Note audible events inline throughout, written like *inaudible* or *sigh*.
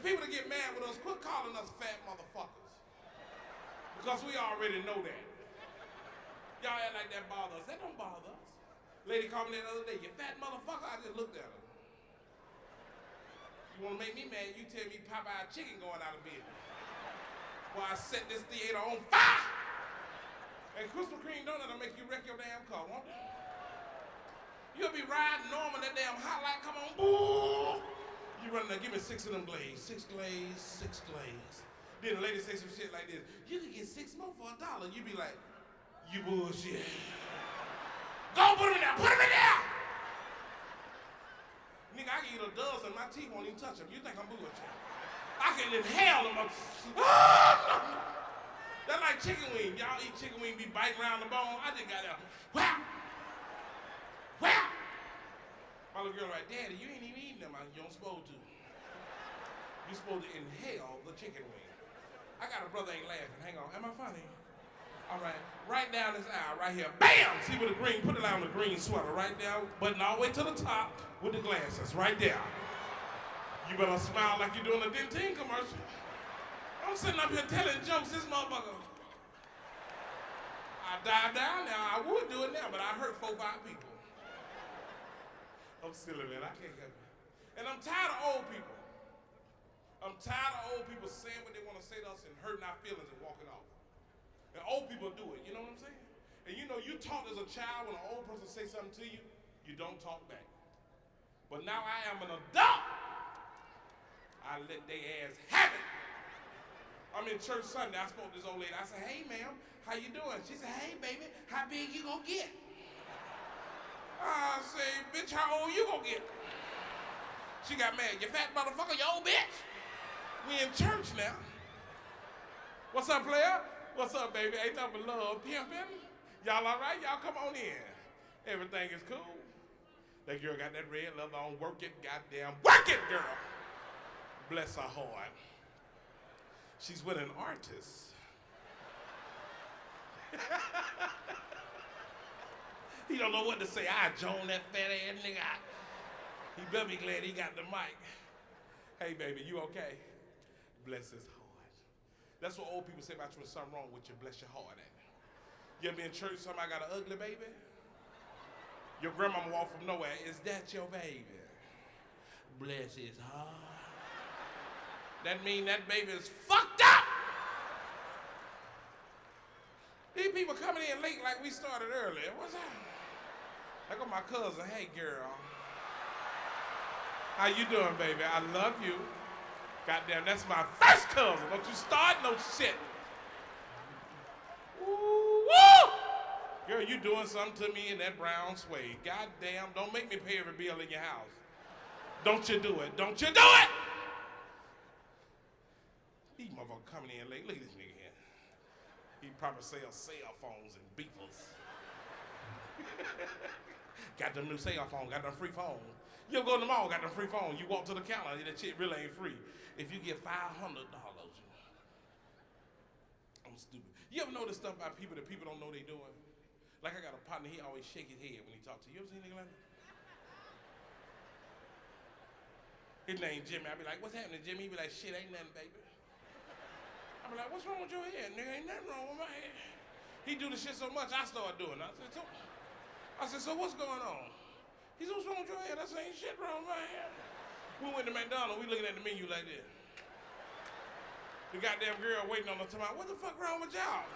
And people that get mad with us, quit calling us fat motherfuckers. Because we already know that. Y'all act like that bother us. That don't bother us. Lady called me the other day, you fat motherfucker. I just looked at her. You wanna make me mad, you tell me Popeye chicken going out of business. While I set this theater on fire. And Krispy Kreme donut will make you wreck your damn car, won't it? You'll be riding normal, that damn hot light come on, boom. You run there, give me six of them glazed. Six glazed, six glazed. Then the lady say some shit like this, you can get six more for a dollar. You be like, you bullshit. Go put them in there, put them in there! Nigga, I can eat a dozen, my teeth won't even touch them. You think I'm bullshit? I can inhale them. *laughs* That's like chicken wing. Y'all eat chicken wing, be biting around the bone. I just got that. Wow! Little girl like, Daddy, you ain't even eating them. You don't supposed to. You supposed to inhale the chicken wing. I got a brother ain't laughing. Hang on. Am I funny? All right. Right down this aisle, right here. Bam! See with the green, put it on the green sweater. Right down, button all the way to the top with the glasses. Right there. You better smile like you're doing a Dentyne commercial. I'm sitting up here telling jokes, this motherfucker. I dive down now. I would do it now, but I hurt four, five people. I'm silly, man. I can't help it. And I'm tired of old people. I'm tired of old people saying what they want to say to us and hurting our feelings and walking off. And old people do it, you know what I'm saying? And you know, you talked as a child when an old person say something to you, you don't talk back. But now I am an adult. I let they ass have it. I'm in church Sunday. I spoke to this old lady. I said, hey, ma'am, how you doing? She said, hey, baby, how big you gonna get? I say, bitch, how old you gonna get? She got mad. You fat motherfucker, you old bitch. We in church now. What's up, player? What's up, baby? Ain't nothing but love pimping. Y'all all right? Y'all come on in. Everything is cool. That girl got that red leather on. Work it, goddamn. Work it, girl. Bless her heart. She's with an artist. *laughs* he don't know what to say. I Joan that fat ass nigga. I, he better be glad he got the mic. Hey, baby, you okay? Bless his heart. That's what old people say about you when something wrong with you. Bless your heart at You ever been in church, somebody got an ugly baby? Your grandmama walked from nowhere. Is that your baby? Bless his heart. That mean that baby is fucked up. These people coming in late like we started earlier. What's that? I got my cousin. Hey, girl. How you doing, baby? I love you. Goddamn, that's my first cousin. Don't you start no shit. Ooh, woo! Girl, you doing something to me in that brown suede. Goddamn, don't make me pay every bill in your house. Don't you do it. Don't you do it! These motherfuckers coming in late. Look at this nigga here. He probably sells cell phones and beepers. *laughs* got them new cell phone, got them free phone. You go to the mall, got them free phone. You walk to the counter, that shit really ain't free. If you get $500, I'm stupid. You ever notice stuff about people that people don't know they doing? Like I got a partner, he always shake his head when he talk to you. You ever seen anything like that? His name Jimmy. I be like, what's happening, Jimmy? He be like, shit, ain't nothing, baby. I be like, what's wrong with your head, nigga? Ain't nothing wrong with my head. He do the shit so much, I start doing it. I said, I said, so what's going on? He said, what's wrong with your head? I said, ain't shit wrong with my head. We went to McDonald's, we looking at the menu like this. The goddamn girl waiting on us tomorrow. What the fuck wrong with y'all?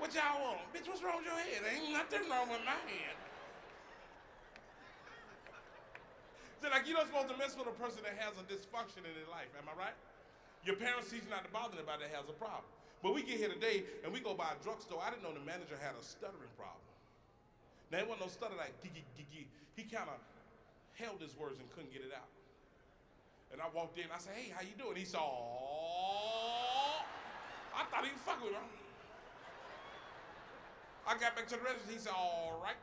What y'all want? Bitch, what's wrong with your head? Ain't nothing wrong with my head. So like you're not supposed to mess with a person that has a dysfunction in their life, am I right? Your parents teach you not to bother anybody that has a problem. But we get here today and we go by a drugstore. I didn't know the manager had a stuttering problem. Now, it wasn't no stutter like giggy giggy. He kind of held his words and couldn't get it out. And I walked in, I said, hey, how you doing? He said, oh. I thought he was fucking with me. I got back to the register, he said, all right.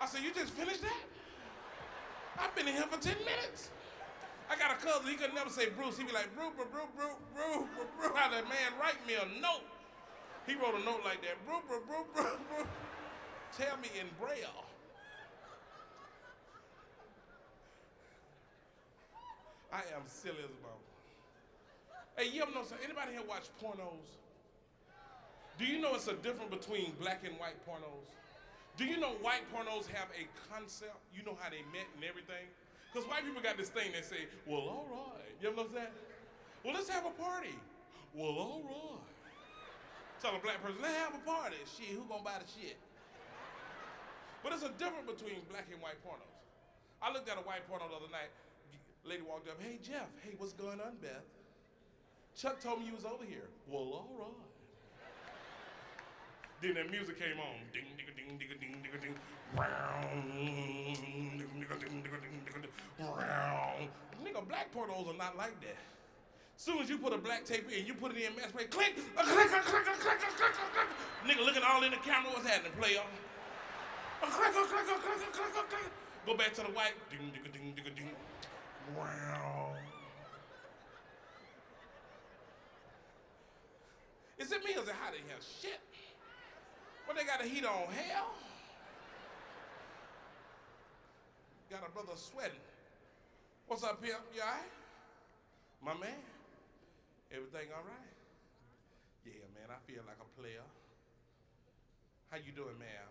I said, you just finished that? I've been in here for 10 minutes. I got a cousin, he could never say Bruce. He'd be like, Bruce, Bruce, Bruce, Bruce, Bruce, Bruce. How that man write me a note. He wrote a note like that, Bruce, Bruce, Bruce, Bruce, Bruce. Tell me in Braille. I am silly as a bone. Hey, you ever know something? Anybody here watch pornos? Do you know it's a difference between black and white pornos? Do you know white pornos have a concept? You know how they met and everything? Because white people got this thing they say, well, all right. You ever know that? Well, let's have a party. Well, all right. Tell a black person, let's have a party. Shit, who gonna buy the shit? But there's a difference between black and white pornos. I looked at a white porno the other night. Lady walked up, hey Jeff, hey, what's going on, Beth? Chuck told me you was over here. Well, all right. Then that music came on. Ding, ding, ding, ding, ding, ding, ding. Round. Ding, ding, ding, ding, ding, ding. Round. Nigga, black pornos are not like that. Soon as you put a black tape in, you put it in mass play, click, a click, a click, a click, a click, a click. Nigga looking all in the camera, what's happening, player? Go back to the white. Ding, ding, ding, ding, ding. Wow. Is it me or is it hot in here? Shit. What they got a heat on? Hell. Got a brother sweating. What's up, pimp? You all right? My man? Everything all right? Yeah, man, I feel like a player. How you doing, ma'am?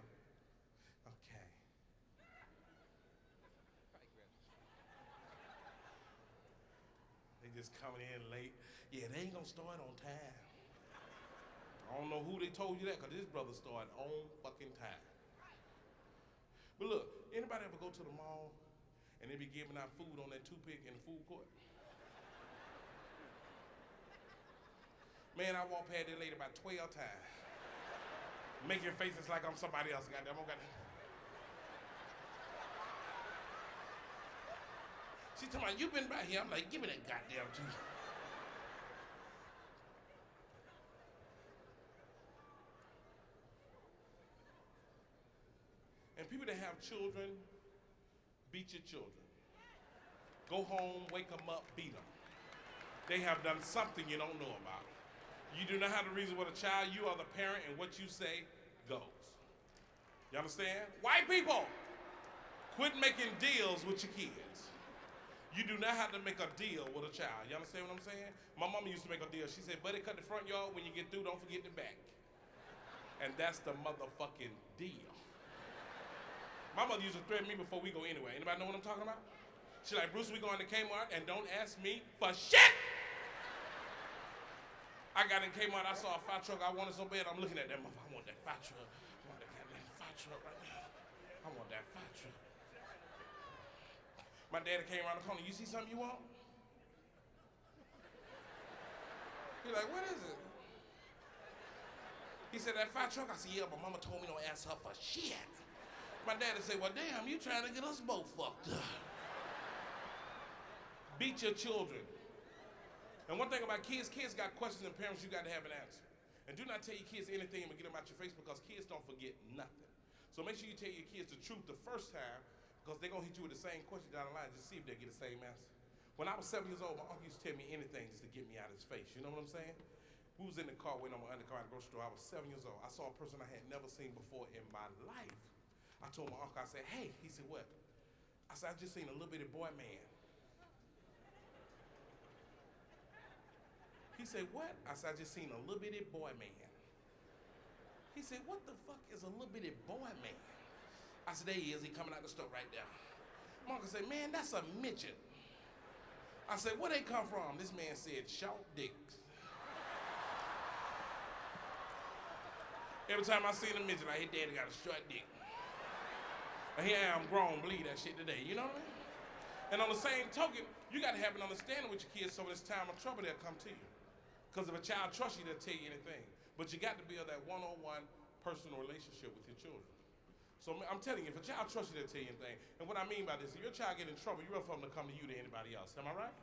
Okay. Just coming in late. Yeah, they ain't gonna start on time. I don't know who they told you that, because this brother started on fucking time. But look, anybody ever go to the mall and they be giving out food on that toothpick in the food court? Man, I walked past that lady about 12 times. Making faces like I'm somebody else. Goddamn, I'm gonna. She talking about, you've been right here. I'm like, give me that goddamn tooth. And people that have children, beat your children. Go home, wake them up, beat them. They have done something you don't know about. You do not have to reason with a child. You are the parent, and what you say goes. You understand? White people, quit making deals with your kids. You do not have to make a deal with a child. You understand what I'm saying? My mama used to make a deal. She said, buddy, cut the front yard. When you get through, don't forget the back. And that's the motherfucking deal. My mother used to threaten me before we go anywhere. Anybody know what I'm talking about? She like, Bruce, we going to Kmart and don't ask me for shit. I got in Kmart, I saw a fire truck I wanted so bad, I'm looking at that motherfucker. I want that fire truck. I want that goddamn fire truck right now. I want that fire truck. My daddy came around the corner, you see something you want? He's like, what is it? He said, that fire truck? I said, yeah, but mama told me don't ask her for shit. My daddy said, well, damn, you trying to get us both fucked up. Beat your children. And one thing about kids, kids got questions and parents, you got to have an answer. And do not tell your kids anything but get them out your face because kids don't forget nothing. So make sure you tell your kids the truth the first time because they're going to hit you with the same question down the line just see if they get the same answer. When I was seven years old, my uncle used to tell me anything just to get me out of his face. You know what I'm saying? We was in the car waiting on my undercar at the grocery store. I was seven years old. I saw a person I had never seen before in my life. I told my uncle, I said, hey, he said, what? I said, I just seen a little bitty boy man. He said, what? I said, I just seen a little bitty boy man. He said, what the fuck is a little bitty boy man? I said, there he is. He coming out the store right there. Uncle said, man, that's a midget. I said, where they come from? This man said, short dicks. Every time I see a midget, like, his daddy got a short dick. And here I am grown, believe that shit today. You know what I mean? And on the same token, you got to have an understanding with your kids so when it's time of trouble, they'll come to you. Because if a child trusts you, they'll tell you anything. But you got to build that one-on-one personal relationship with your children. So I'm telling you, if a child trusts you, they'll tell you anything. And what I mean by this, if your child get in trouble, you're for them to come to you to anybody else. Am I right?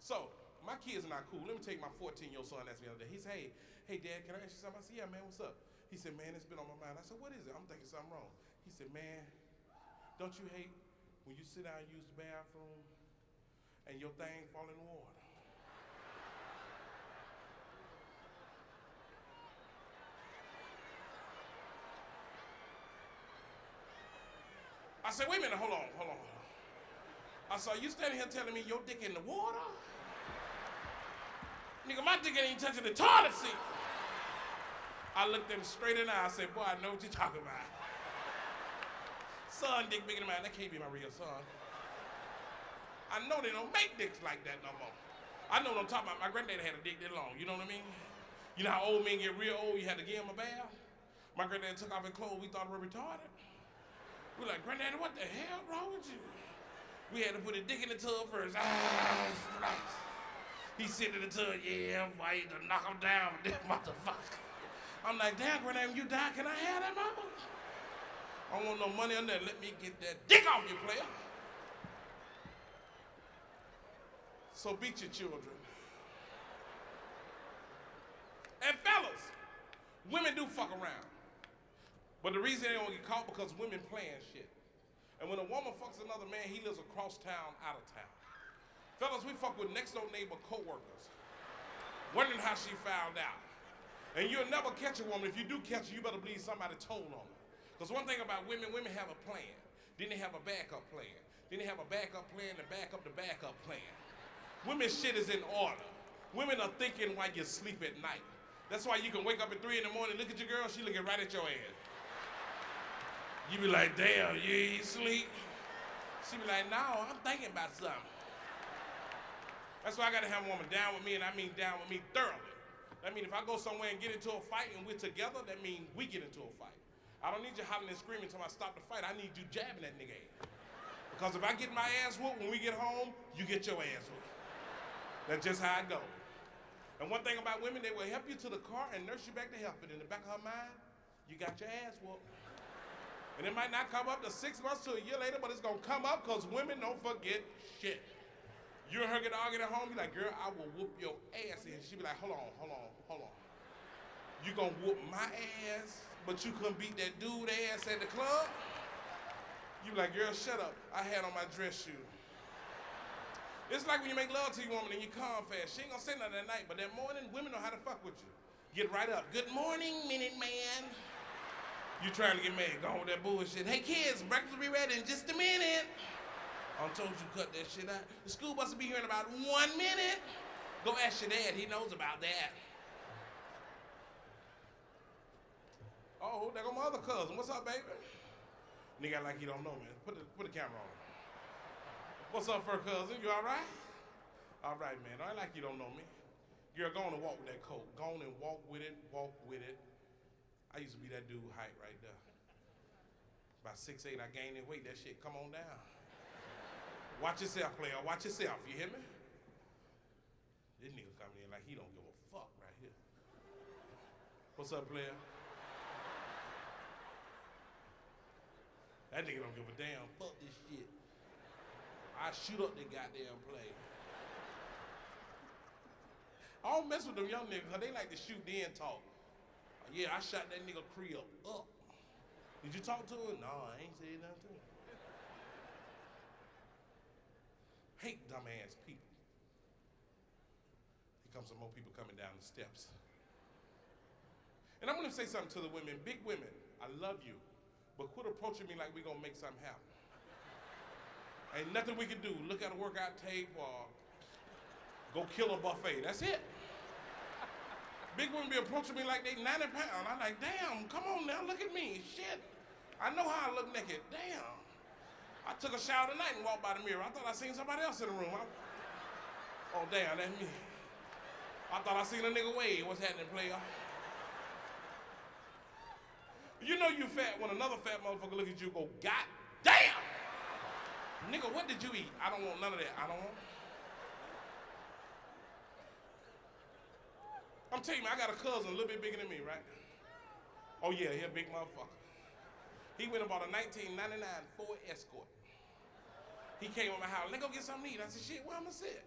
So my kids are not cool. Let me take my 14-year-old son asked me the other day. He said, hey, hey, Dad, can I ask you something? I said, yeah, man, what's up? He said, man, it's been on my mind. I said, what is it? I'm thinking something wrong. He said, man, don't you hate when you sit down and use the bathroom and your thing fall in the water? I said, wait a minute, hold on, hold on. I saw you standing here telling me your dick in the water. Nigga, my dick ain't touching the toilet seat. I looked them straight in the eye. I said, boy, I know what you're talking about. Son dick bigger than mine. That can't be my real son. I know they don't make dicks like that no more. I know what I'm talking about. My granddaddy had a dick that long. You know what I mean? You know how old men get real old, you had to give him a bath? My granddaddy took off his clothes. We thought we were retarded. We like, granddaddy, what the hell wrong with you? We had to put a dick in the tub first. Ah, he sit in the tub, yeah, why to knock him down *laughs* with this motherfucker. I'm like, damn, granddaddy, you die, can I have that mama? I don't want no money on that. Let me get that dick off you, player. So beat your children. And fellas, women do fuck around. But the reason they don't get caught because women playing shit. And when a woman fucks another man, he lives across town, out of town. Fellas, we fuck with next door neighbor co-workers, wondering how she found out. And you'll never catch a woman. If you do catch her, you better believe somebody told on her. Because one thing about women, women have a plan. Then they have a backup plan. Then they have a backup plan to back up the backup plan. Women's shit is in order. Women are thinking while you sleep at night. That's why you can wake up at 3 in the morning, look at your girl, she looking right at your ass. You be like, damn, you ain't sleep? She be like, no, I'm thinking about something. That's why I gotta have a woman down with me, and I mean down with me thoroughly. That means if I go somewhere and get into a fight and we're together, that means we get into a fight. I don't need you hollering and screaming until I stop the fight. I need you jabbing that nigga ass. Because if I get my ass whooped when we get home, you get your ass whooped. That's just how I go. And one thing about women, they will help you to the car and nurse you back to health. But in the back of her mind, you got your ass whooped. And it might not come up to six months to a year later, but it's gonna come up because women don't forget shit. You and her get arguing at home, you're like, girl, I will whoop your ass. And she be like, hold on, hold on, hold on. You gonna whoop my ass, but you couldn't beat that dude ass at the club? You be like, girl, shut up. I had on my dress shoe. It's like when you make love to your woman and you calm fast. She ain't gonna say nothing at night, but that morning, women know how to fuck with you. Get right up. Good morning, Minute Man. You trying to get mad, go on with that bullshit. Hey kids, breakfast will be ready in just a minute. I told you cut that shit out. The school bus will be here in about one minute. Go ask your dad, he knows about that. Oh, there go my other cousin. What's up, baby? Nigga like you don't know, man. Put the, put the camera on. What's up, fur cousin? You all right? All right, man. I like you don't know me. Girl, go on and walk with that coat. Go on and walk with it, walk with it. I used to be that dude height right there. Six eight, I gained that weight. That shit come on down. Watch yourself, player. Watch yourself. You hear me? This nigga coming in like he don't give a fuck right here. What's up, player? That nigga don't give a damn. Fuck this shit. I shoot up the goddamn play. I don't mess with them young niggas because they like to shoot then talk. Yeah, I shot that nigga Cree up. Did you talk to him? No, I ain't said nothing to him. Hate dumbass people. Here comes some more people coming down the steps. And I'm gonna say something to the women, big women, I love you, but quit approaching me like we're gonna make something happen. Ain't nothing we can do. Look at a workout tape or go kill a buffet. That's it. Big women be approaching me like they 90 pounds. I'm like, damn, come on now, look at me. Shit. I know how I look naked. Damn. I took a shower tonight and walked by the mirror. I thought I seen somebody else in the room. I, oh, damn, that's me. I thought I seen a nigga wave. What's happening, player? You know you fat when another fat motherfucker look at you go, God damn! Nigga, what did you eat? I don't want none of that. I don't want. I'm telling you, I got a cousin a little bit bigger than me, right? Oh yeah, he a big motherfucker. He went and bought a 1999 Ford Escort. He came to my house, let's go get something to eat. I said, shit, where I'm gonna sit?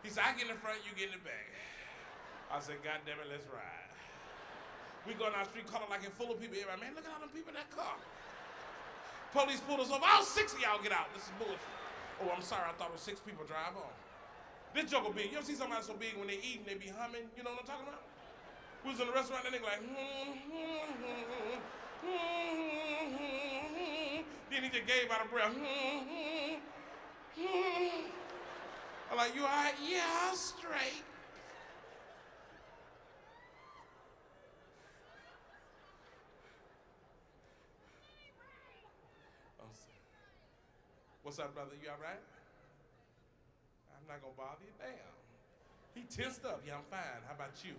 He said, I get in the front, you get in the back. I said, God damn it, let's ride. We go down the street, color like it full of people. Everybody, man, look at all them people in that car. Police pulled us over. All six of y'all get out. This is bullshit. Oh, I'm sorry. I thought it was six people drive. This joke will big. You ever see somebody so big when they eat and they be humming? You know what I'm talking about? We was in the restaurant and they like, hmm hmm hmm, hmm, hmm, hmm, then he just gave out a breath. I'm like, you all right? Yeah, I'm straight. What's up, brother? You all right? I'm not gonna bother you. Damn. He tensed up. Yeah, I'm fine. How about you?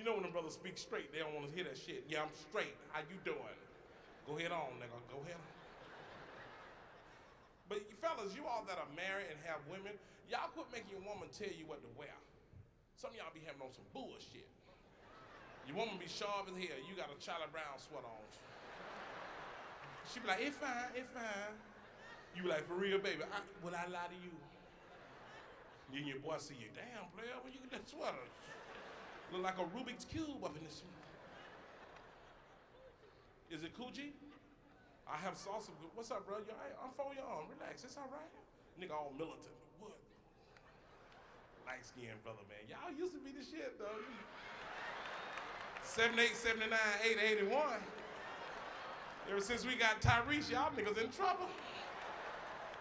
You know when the brothers speak straight, they don't want to hear that shit. Yeah, I'm straight. How you doing? Go ahead on, nigga. Go ahead. But you fellas, you all that are married and have women, y'all quit making your woman tell you what to wear. Some of y'all be having on some bullshit. Your woman be sharp as hell. You got a Charlie Brown sweater on. She be like, it's fine, it's fine. You like, for real, baby, I, will I lie to you? Then your boy see you, damn, player, where you get that sweater? Look like a Rubik's Cube up in this. Is it Coogi? I have salsa. What's up, bro? You all right? I'm for you on. Relax. It's all right. Nigga all militant. What? Light skinned brother, man. Y'all used to be the shit, though. 78, 79, 8, 81. Ever since we got Tyrese, y'all niggas in trouble.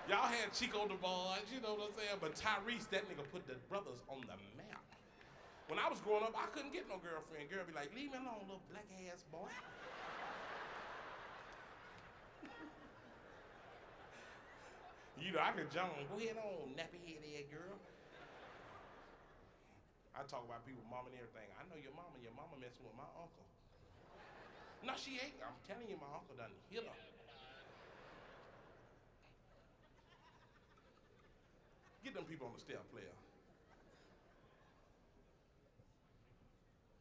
Y'all had Chico boys, you know what I'm saying? But Tyrese, that nigga put the brothers on the map. When I was growing up, I couldn't get no girlfriend. Girl be like, leave me alone, little black ass boy. *laughs* you know, I could jump go ahead on, nappy head girl. I talk about people, mom and everything. I know your mama, your mama messing with my uncle. No, she ain't. I'm telling you, my uncle done hit her. Them people on the step, player.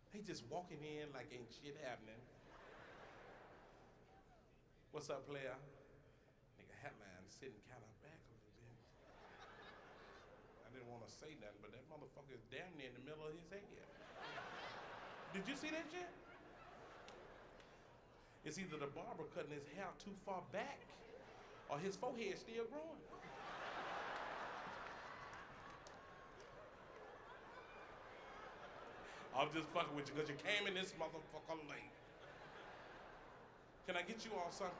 They just walking in like ain't shit happening. What's up, player? Nigga, Hatline sitting kind of back a little bit. I didn't want to say nothing, but that motherfucker is damn near in the middle of his head. Did you see that shit? It's either the barber cutting his hair too far back or his forehead still growing. I'm just fucking with you because you came in this motherfucker late. Can I get you all something?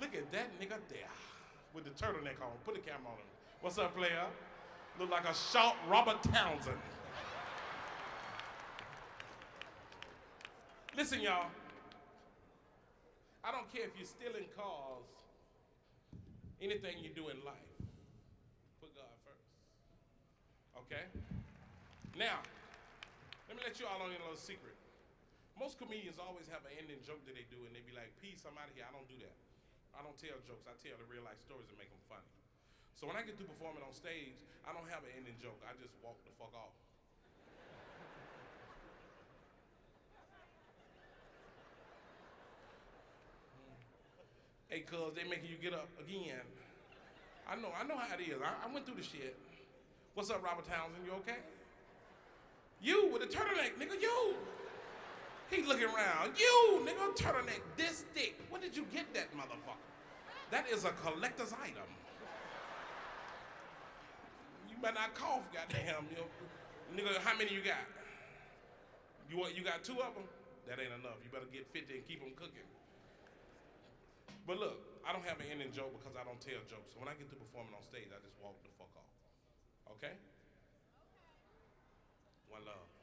Look at that nigga there with the turtleneck on. Put the camera on him. What's up, player? Look like a short Robert Townsend. Listen, y'all. I don't care if you're stealing cars, anything you do in life, put God first. Okay? Now, let me let you all on a little secret. Most comedians always have an ending joke that they do, and they be like, Peace, I'm out of here. I don't do that. I don't tell jokes. I tell the real life stories and make them funny. So when I get through performing on stage, I don't have an ending joke. I just walk the fuck off. Hey, cuz, they making you get up again. I know, I know how it is. I, I went through the shit. What's up, Robert Townsend? You okay? You with the turtleneck, nigga, you. He looking around. You, nigga, turtleneck, this thick. Where did you get that motherfucker? That is a collector's item. You better not cough, goddamn. You nigga, how many you got? You you got two of them? That ain't enough. You better get 50 and keep them cooking. But look, I don't have an ending joke because I don't tell jokes. So when I get to performing on stage, I just walk the fuck off. Okay? One love.